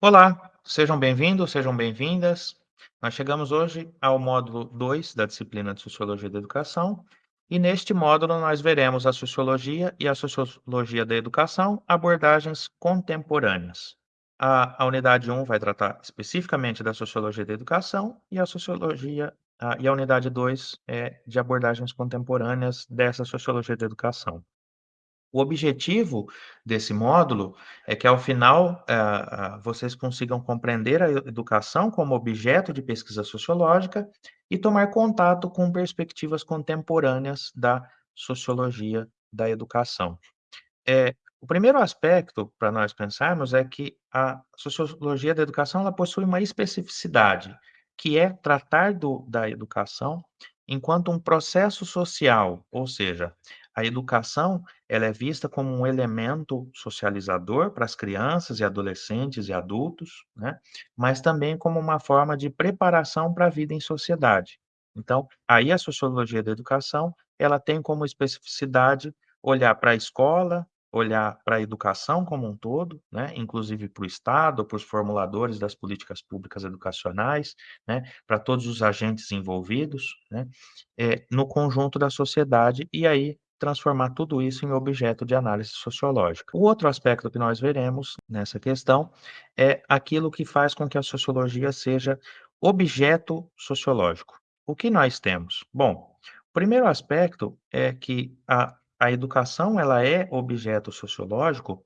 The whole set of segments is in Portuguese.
Olá, sejam bem-vindos, sejam bem-vindas. Nós chegamos hoje ao módulo 2 da disciplina de Sociologia da Educação, e neste módulo nós veremos a sociologia e a sociologia da educação, abordagens contemporâneas. A, a unidade 1 vai tratar especificamente da sociologia da educação e a sociologia a, e a unidade 2 é de abordagens contemporâneas dessa sociologia da educação. O objetivo desse módulo é que, ao final, ah, ah, vocês consigam compreender a educação como objeto de pesquisa sociológica e tomar contato com perspectivas contemporâneas da sociologia da educação. É, o primeiro aspecto para nós pensarmos é que a sociologia da educação ela possui uma especificidade, que é tratar do, da educação enquanto um processo social, ou seja, a educação, ela é vista como um elemento socializador para as crianças e adolescentes e adultos, né, mas também como uma forma de preparação para a vida em sociedade. Então, aí a sociologia da educação, ela tem como especificidade olhar para a escola, olhar para a educação como um todo, né, inclusive para o Estado, para os formuladores das políticas públicas educacionais, né, para todos os agentes envolvidos, né, eh, no conjunto da sociedade, e aí transformar tudo isso em objeto de análise sociológica. O outro aspecto que nós veremos nessa questão é aquilo que faz com que a sociologia seja objeto sociológico. O que nós temos? Bom, o primeiro aspecto é que a, a educação ela é objeto sociológico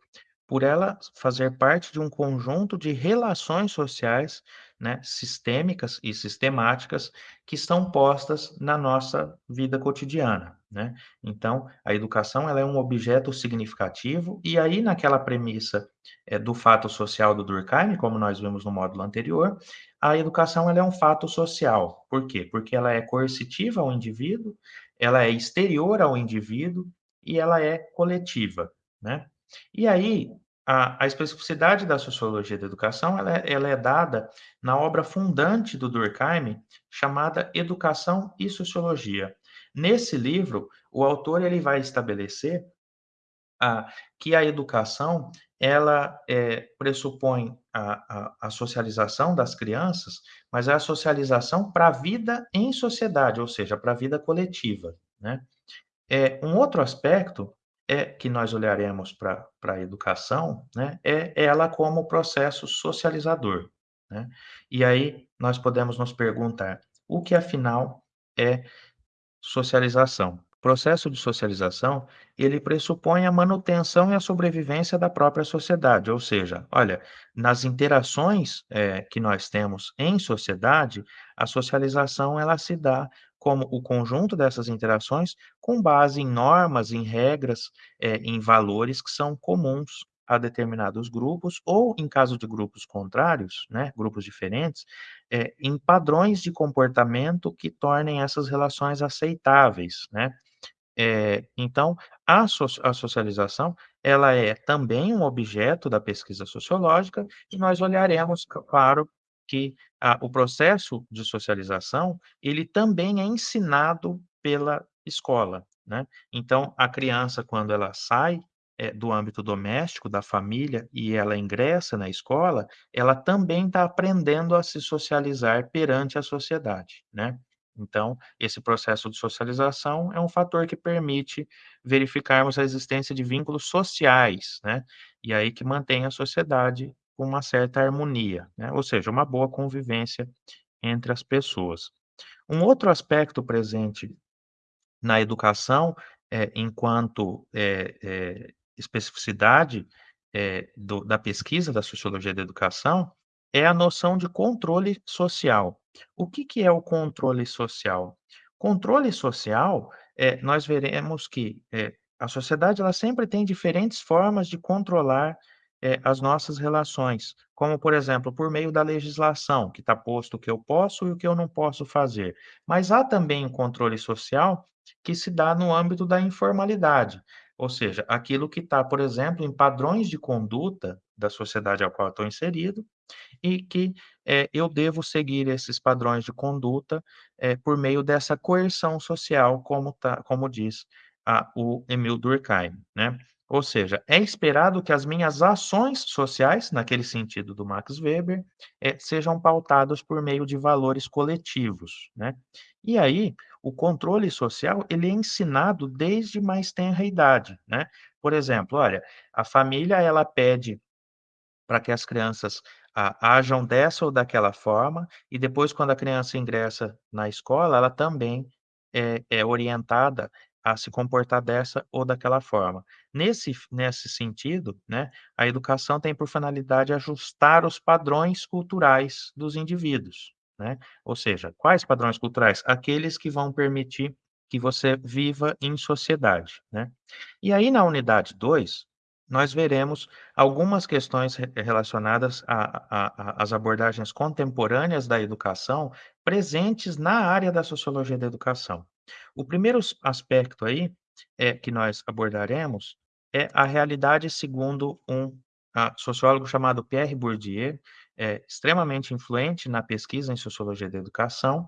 por ela fazer parte de um conjunto de relações sociais, né, sistêmicas e sistemáticas que estão postas na nossa vida cotidiana, né? Então, a educação ela é um objeto significativo e aí naquela premissa é, do fato social do Durkheim, como nós vimos no módulo anterior, a educação ela é um fato social. Por quê? Porque ela é coercitiva ao indivíduo, ela é exterior ao indivíduo e ela é coletiva, né? E aí, a, a especificidade da sociologia da educação ela é, ela é dada na obra fundante do Durkheim, chamada Educação e Sociologia. Nesse livro, o autor ele vai estabelecer que a educação ela é, pressupõe a, a, a, socialização das crianças, mas é a socialização para a vida em sociedade, ou seja, para a vida coletiva. Né? É, um outro aspecto é que nós olharemos para a educação, né, é ela como processo socializador, né? E aí nós podemos nos perguntar, o que afinal é socialização? O processo de socialização, ele pressupõe a manutenção e a sobrevivência da própria sociedade, ou seja, olha, nas interações é, que nós temos em sociedade, a socialização ela se dá como o conjunto dessas interações com base em normas, em regras, eh, em valores que são comuns a determinados grupos ou, em caso de grupos contrários, né, grupos diferentes, eh, em padrões de comportamento que tornem essas relações aceitáveis, né. Eh, então, a so a socialização, ela é também um objeto da pesquisa sociológica e nós olharemos, claro, que a o processo de socialização, ele também é ensinado pela escola, né. Então, a criança quando ela sai, eh, do âmbito doméstico, da família, e ela ingressa na escola, ela também está aprendendo a se socializar perante a sociedade, né. Então, esse processo de socialização é um fator que permite verificarmos a existência de vínculos sociais, né, e aí que mantém a sociedade com uma certa harmonia, né, ou seja, uma boa convivência entre as pessoas. Um outro aspecto presente na educação, eh, enquanto, eh eh, especificidade, do da pesquisa da sociologia da educação, é a noção de controle social. O que que é o controle social? Controle social, nós veremos que, a sociedade ela sempre tem diferentes formas de controlar eh, as nossas relações, como, por exemplo, por meio da legislação, que está posto o que eu posso e o que eu não posso fazer. Mas há também um controle social que se dá no âmbito da informalidade, ou seja, aquilo que está, por exemplo, em padrões de conduta da sociedade a qual estou inserido e que eh, eu devo seguir esses padrões de conduta eh, por meio dessa coerção social, como, tá, como diz a, o Emil Durkheim, né? Ou seja, é esperado que as minhas ações sociais, naquele sentido do Max Weber, eh, sejam pautadas por meio de valores coletivos, né. E aí, o controle social, ele é ensinado desde mais tenra idade, né. Por exemplo, olha, a família ela pede para que as crianças a ajam dessa ou daquela forma, e depois quando a criança ingressa na escola, ela também é é orientada a se comportar dessa ou daquela forma. Nesse nesse sentido, né, a educação tem por finalidade ajustar os padrões culturais dos indivíduos, né. Ou seja, quais padrões culturais? Aqueles que vão permitir que você viva em sociedade, né. E aí na unidade 2, nós veremos algumas questões re relacionadas às abordagens contemporâneas da educação, presentes na área da sociologia da educação. O primeiro aspecto aí, eh, que nós abordaremos, é a realidade segundo um, sociólogo chamado Pierre Bourdieu, eh, extremamente influente na pesquisa em sociologia da educação,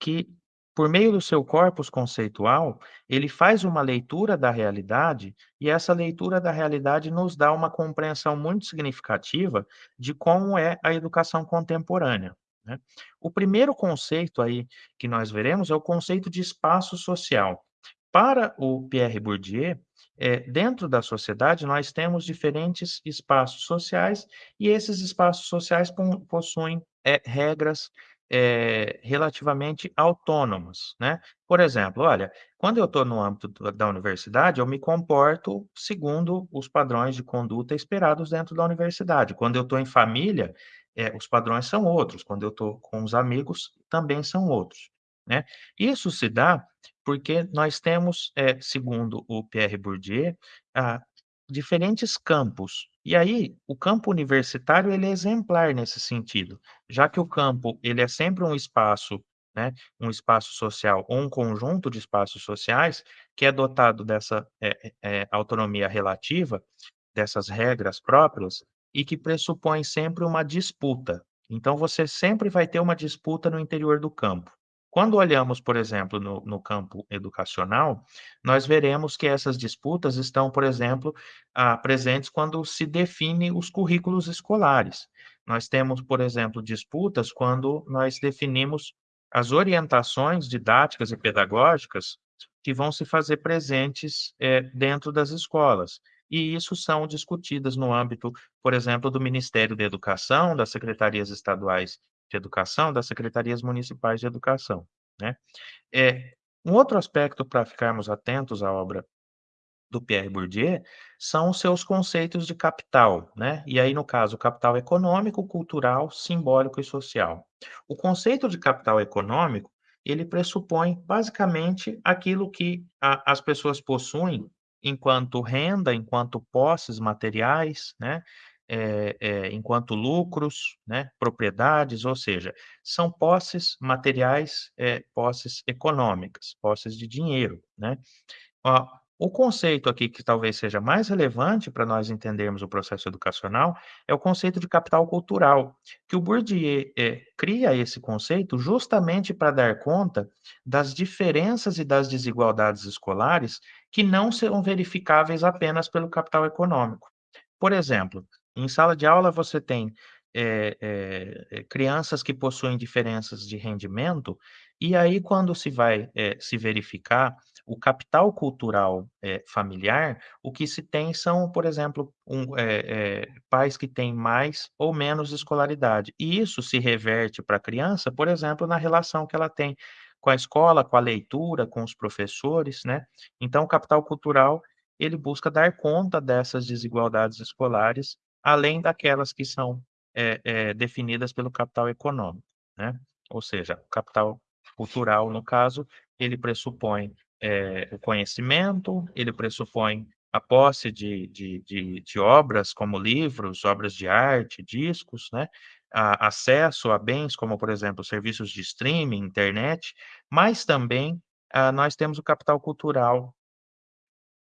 que, por meio do seu corpus conceitual, ele faz uma leitura da realidade, e essa leitura da realidade nos dá uma compreensão muito significativa de como é a educação contemporânea, né. O primeiro conceito aí que nós veremos é o conceito de espaço social. Para o Pierre Bourdieu, eh, dentro da sociedade nós temos diferentes espaços sociais, e esses espaços sociais possuem, eh, regras, eh, relativamente autônomas, né. Por exemplo, olha, quando eu estou no âmbito da universidade, eu me comporto segundo os padrões de conduta esperados dentro da universidade. Quando eu estou em família, eh, os padrões são outros, quando eu estou com os amigos, também são outros, né. Isso se dá porque nós temos, eh, segundo o Pierre Bourdieu, ah, diferentes campos. E aí, o campo universitário ele é exemplar nesse sentido, já que o campo ele é sempre um espaço, né, um espaço social ou um conjunto de espaços sociais, que é dotado dessa, eh eh, autonomia relativa, dessas regras próprias, e que pressupõe sempre uma disputa. Então você sempre vai ter uma disputa no interior do campo. Quando olhamos, por exemplo, no no campo educacional, nós veremos que essas disputas estão, por exemplo, ah, presentes quando se define os currículos escolares. Nós temos, por exemplo, disputas quando nós definimos as orientações didáticas e pedagógicas que vão se fazer presentes, eh, dentro das escolas. E isso são discutidas no âmbito, por exemplo, do Ministério da Educação, das secretarias estaduais de educação, das secretarias municipais de educação, né. Eh, um outro aspecto para ficarmos atentos à obra do Pierre Bourdieu, são os seus conceitos de capital, né. E aí, no caso, capital econômico, cultural, simbólico e social. O conceito de capital econômico, ele pressupõe basicamente aquilo que a as pessoas possuem enquanto renda, enquanto posses materiais, né, eh eh, enquanto lucros, né, propriedades, ou seja, são posses materiais, eh, posses econômicas, posses de dinheiro, né. O conceito aqui que talvez seja mais relevante para nós entendermos o processo educacional, é o conceito de capital cultural, que o Bourdieu, eh, cria esse conceito justamente para dar conta das diferenças e das desigualdades escolares, que não serão verificáveis apenas pelo capital econômico. Por exemplo, em sala de aula você tem, eh eh, crianças que possuem diferenças de rendimento, e aí quando se vai, se verificar o capital cultural, eh, familiar, o que se tem são, por exemplo, um eh eh, pais que têm mais ou menos escolaridade. E isso se reverte para a criança, por exemplo, na relação que ela tem com a escola, com a leitura, com os professores, né. Então o capital cultural, ele busca dar conta dessas desigualdades escolares, além daquelas que são, eh eh, definidas pelo capital econômico, né. Ou seja, o capital cultural, no caso, ele pressupõe, eh, o conhecimento, ele pressupõe a posse de de de de obras como livros, obras de arte, discos, né, a acesso a bens como, por exemplo, serviços de streaming, internet, mas também, ah, nós temos o capital cultural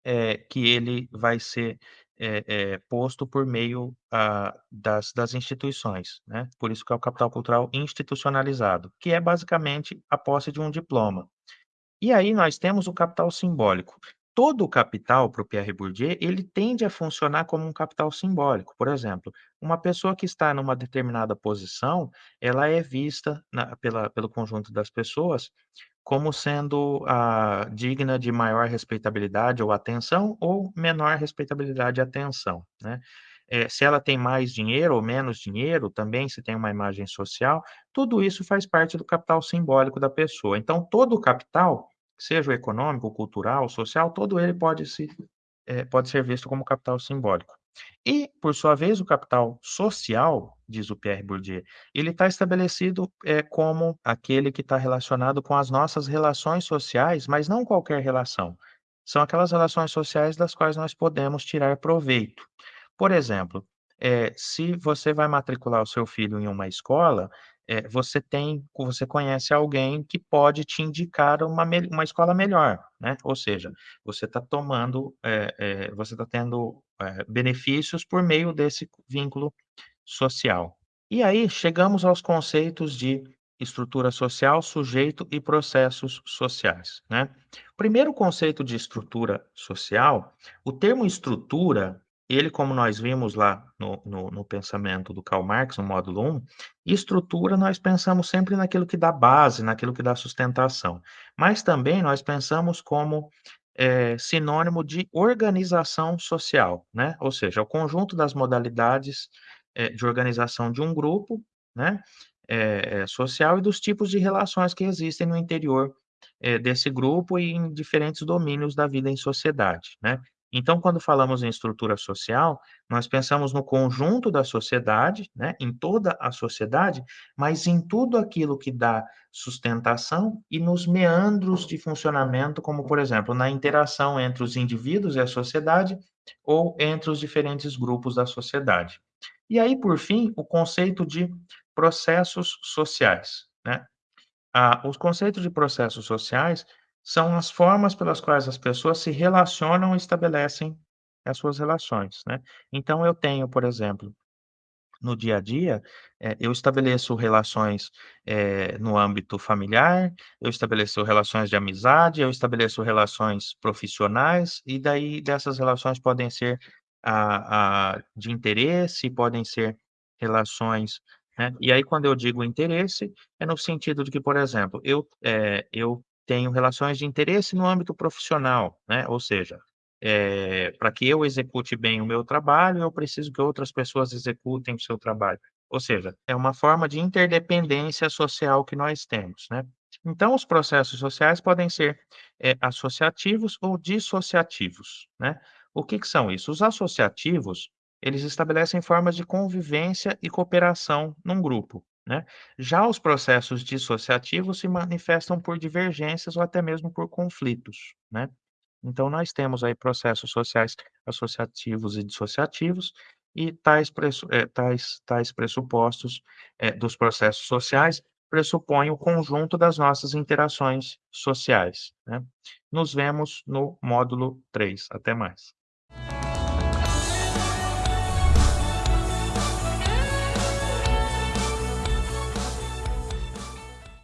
eh, que ele vai ser, eh eh, posto por meio, ah, das das instituições, né. Por isso que é o capital cultural institucionalizado, que é basicamente a posse de um diploma. E aí nós temos o capital simbólico, todo o capital para o Pierre Bourdieu, ele tende a funcionar como um capital simbólico. Por exemplo, uma pessoa que está numa determinada posição, ela é vista na pela pelo conjunto das pessoas, como sendo, ah, digna de maior respeitabilidade ou atenção, ou menor respeitabilidade e atenção, né. Eh, se ela tem mais dinheiro ou menos dinheiro, também se tem uma imagem social, tudo isso faz parte do capital simbólico da pessoa. Então todo o capital, seja o econômico, cultural, social, todo ele pode se eh, pode ser visto como capital simbólico. E, por sua vez, o capital social, diz o Pierre Bourdieu, ele está estabelecido, eh, como aquele que está relacionado com as nossas relações sociais, mas não qualquer relação, são aquelas relações sociais das quais nós podemos tirar proveito. Por exemplo, eh, se você vai matricular o seu filho em uma escola, eh, você tem você conhece alguém que pode te indicar uma uma escola melhor, né, ou seja, você está tomando, eh, você está tendo, benefícios por meio desse vínculo social. E aí chegamos aos conceitos de estrutura social, sujeito e processos sociais, né. Primeiro conceito de estrutura social, o termo estrutura, ele como nós vimos lá no no no pensamento do Karl Marx, no módulo 1, estrutura nós pensamos sempre naquilo que dá base, naquilo que dá sustentação, mas também nós pensamos como, eh, sinônimo de organização social, né, ou seja, o conjunto das modalidades, eh, de organização de um grupo, né, eh, social e dos tipos de relações que existem no interior, desse grupo e em diferentes domínios da vida em sociedade, né. Então quando falamos em estrutura social, nós pensamos no conjunto da sociedade, né, em toda a sociedade, mas em tudo aquilo que dá sustentação e nos meandros de funcionamento, como por exemplo, na interação entre os indivíduos e a sociedade, ou entre os diferentes grupos da sociedade. E aí, por fim, o conceito de processos sociais, né. Ah, os conceitos de processos sociais são as formas pelas quais as pessoas se relacionam e estabelecem as suas relações, né. Então eu tenho, por exemplo, no dia a dia, eh, eu estabeleço relações, eh, no âmbito familiar, eu estabeleço relações de amizade, eu estabeleço relações profissionais, e daí dessas relações podem ser, ah ah, de interesse, podem ser relações, né, e aí quando eu digo interesse, é no sentido de que, por exemplo, eu, eh, eu tenho relações de interesse no âmbito profissional, né, ou seja, eh, pra que eu execute bem o meu trabalho, eu preciso que outras pessoas executem o seu trabalho, ou seja, é uma forma de interdependência social que nós temos, né. Então os processos sociais podem ser, eh, associativos ou dissociativos, né. O que que são isso? Os associativos, eles estabelecem formas de convivência e cooperação num grupo, né. Já os processos dissociativos se manifestam por divergências ou até mesmo por conflitos, né. Então nós temos aí processos sociais associativos e dissociativos, e tais eh, tais tais pressupostos, eh, dos processos sociais, pressupõem o conjunto das nossas interações sociais, né. Nos vemos no módulo 3, até mais.